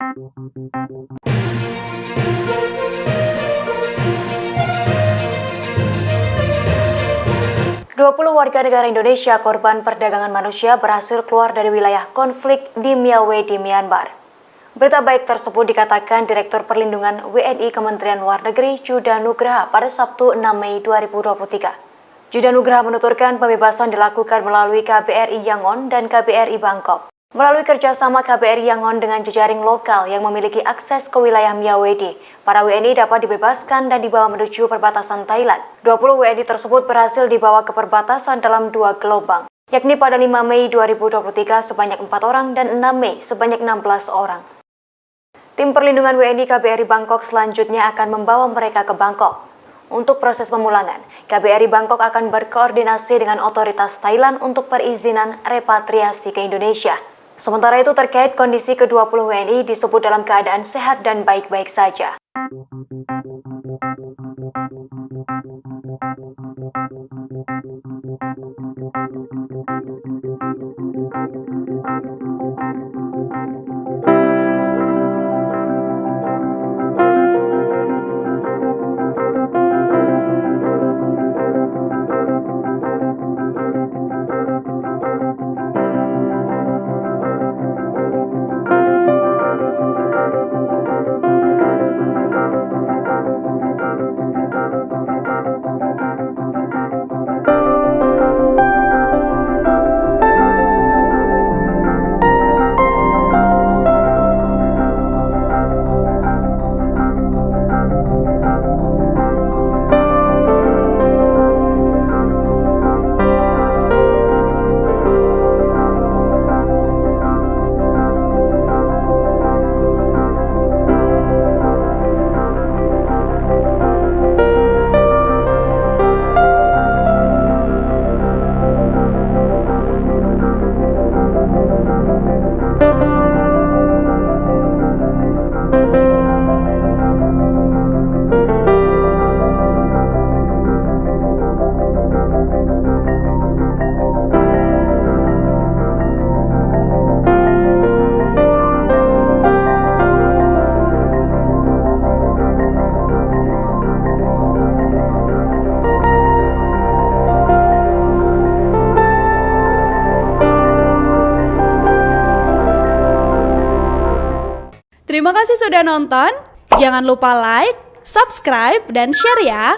20 warga negara Indonesia korban perdagangan manusia berhasil keluar dari wilayah konflik di Miawe di Myanmar. Berita baik tersebut dikatakan Direktur Perlindungan WNI Kementerian Luar Negeri Juda Nugraha pada Sabtu 6 Mei 2023. Juda Nugraha menuturkan pembebasan dilakukan melalui KBRI Yangon dan KBRI Bangkok. Melalui kerjasama KBRI Yangon dengan jejaring lokal yang memiliki akses ke wilayah Miyawedi, para WNI dapat dibebaskan dan dibawa menuju perbatasan Thailand. 20 WNI tersebut berhasil dibawa ke perbatasan dalam dua gelombang, yakni pada 5 Mei 2023 sebanyak 4 orang dan 6 Mei sebanyak 16 orang. Tim perlindungan WNI KBRI Bangkok selanjutnya akan membawa mereka ke Bangkok. Untuk proses pemulangan, KBRI Bangkok akan berkoordinasi dengan otoritas Thailand untuk perizinan repatriasi ke Indonesia. Sementara itu terkait kondisi ke-20 WNI disebut dalam keadaan sehat dan baik-baik saja. Terima kasih sudah nonton. Jangan lupa like, subscribe, dan share ya.